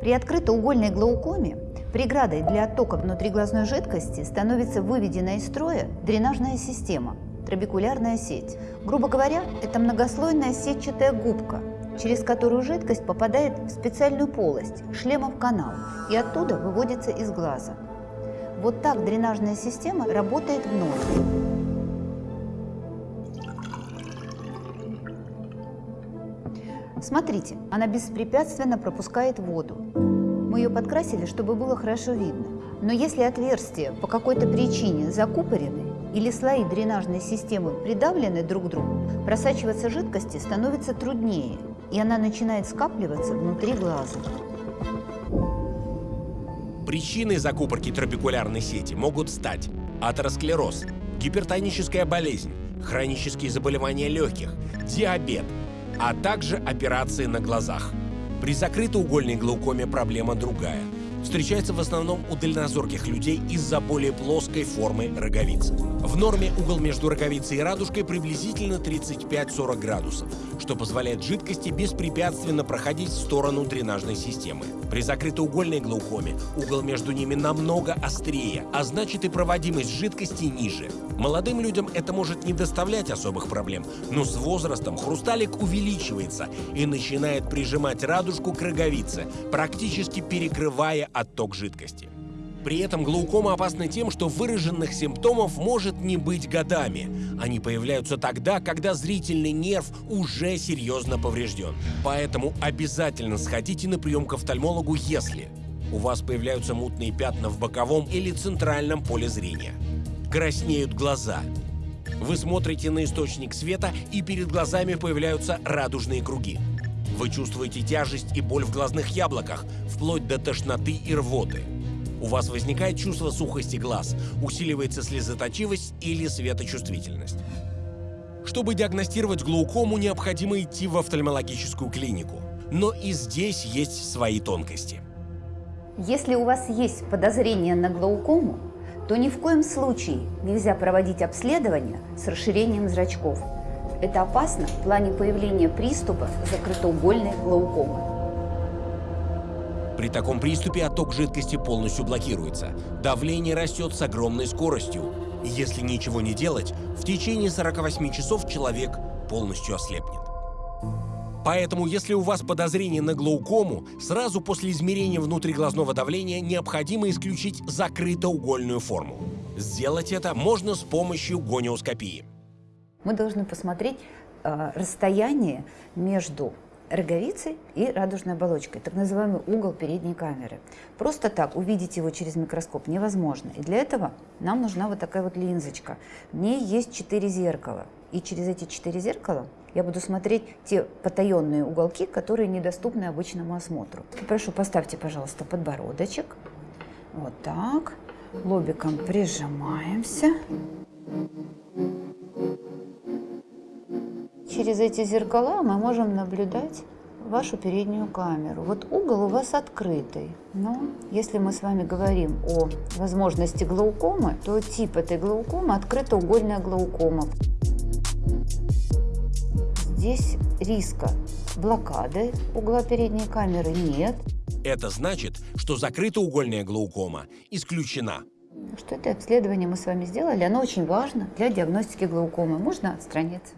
При открытоугольной глаукоме преградой для оттока внутриглазной жидкости становится выведенная из строя дренажная система – трабекулярная сеть. Грубо говоря, это многослойная сетчатая губка, через которую жидкость попадает в специальную полость – шлемов канал, и оттуда выводится из глаза. Вот так дренажная система работает в норме. Смотрите, она беспрепятственно пропускает воду. Мы ее подкрасили, чтобы было хорошо видно. Но если отверстия по какой-то причине закупорены или слои дренажной системы придавлены друг к другу, просачиваться жидкости становится труднее, и она начинает скапливаться внутри глаза. Причиной закупорки трабекулярной сети могут стать атеросклероз, гипертоническая болезнь, хронические заболевания легких, диабет, а также операции на глазах. При закрытоугольной глаукоме проблема другая. Встречается в основном у дальнозорких людей из-за более плоской формы роговицы. В норме угол между роговицей и радужкой приблизительно 35-40 градусов, что позволяет жидкости беспрепятственно проходить в сторону дренажной системы. При закрытоугольной глаукоме угол между ними намного острее, а значит и проводимость жидкости ниже. Молодым людям это может не доставлять особых проблем, но с возрастом хрусталик увеличивается и начинает прижимать радужку к роговице, практически перекрывая отток жидкости. При этом глаукома опасна тем, что выраженных симптомов может не быть годами. Они появляются тогда, когда зрительный нерв уже серьезно поврежден. Поэтому обязательно сходите на прием к офтальмологу, если у вас появляются мутные пятна в боковом или центральном поле зрения. Краснеют глаза. Вы смотрите на источник света, и перед глазами появляются радужные круги. Вы чувствуете тяжесть и боль в глазных яблоках, вплоть до тошноты и рвоты. У вас возникает чувство сухости глаз, усиливается слезоточивость или светочувствительность. Чтобы диагностировать глаукому, необходимо идти в офтальмологическую клинику. Но и здесь есть свои тонкости. Если у вас есть подозрение на глаукому, то ни в коем случае нельзя проводить обследование с расширением зрачков. Это опасно в плане появления приступа закрытоугольной глаукомы. При таком приступе отток жидкости полностью блокируется. Давление растет с огромной скоростью. Если ничего не делать, в течение 48 часов человек полностью ослепнет. Поэтому, если у вас подозрение на глаукому, сразу после измерения внутриглазного давления необходимо исключить закрытоугольную форму. Сделать это можно с помощью гониоскопии. Мы должны посмотреть э, расстояние между роговицей и радужной оболочкой, так называемый угол передней камеры. Просто так увидеть его через микроскоп невозможно. И для этого нам нужна вот такая вот линзочка. В ней есть четыре зеркала. И через эти четыре зеркала я буду смотреть те потаенные уголки, которые недоступны обычному осмотру. Прошу, поставьте, пожалуйста, подбородочек. Вот так. Лобиком прижимаемся. Через эти зеркала мы можем наблюдать вашу переднюю камеру. Вот угол у вас открытый, но если мы с вами говорим о возможности глаукомы, то тип этой глаукомы открытоугольная глаукома. Здесь риска блокады угла передней камеры нет. Это значит, что закрытоугольная глаукома исключена. Что это обследование мы с вами сделали, оно очень важно для диагностики глаукомы. Можно отстраниться.